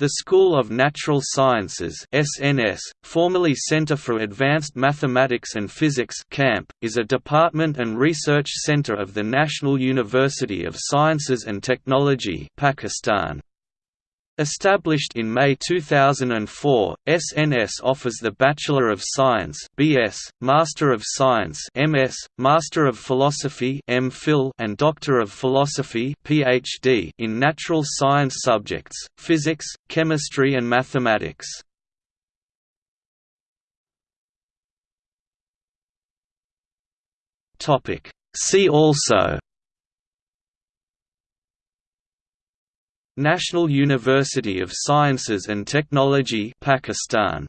The School of Natural Sciences SNS, formerly Center for Advanced Mathematics and Physics CAMP, is a department and research center of the National University of Sciences and Technology Pakistan. Established in May 2004, SNS offers the Bachelor of Science (BS), Master of Science (MS), Master of Philosophy (MPhil), and Doctor of Philosophy (PhD) in natural science subjects: physics, chemistry, and mathematics. Topic: See also National University of Sciences and Technology Pakistan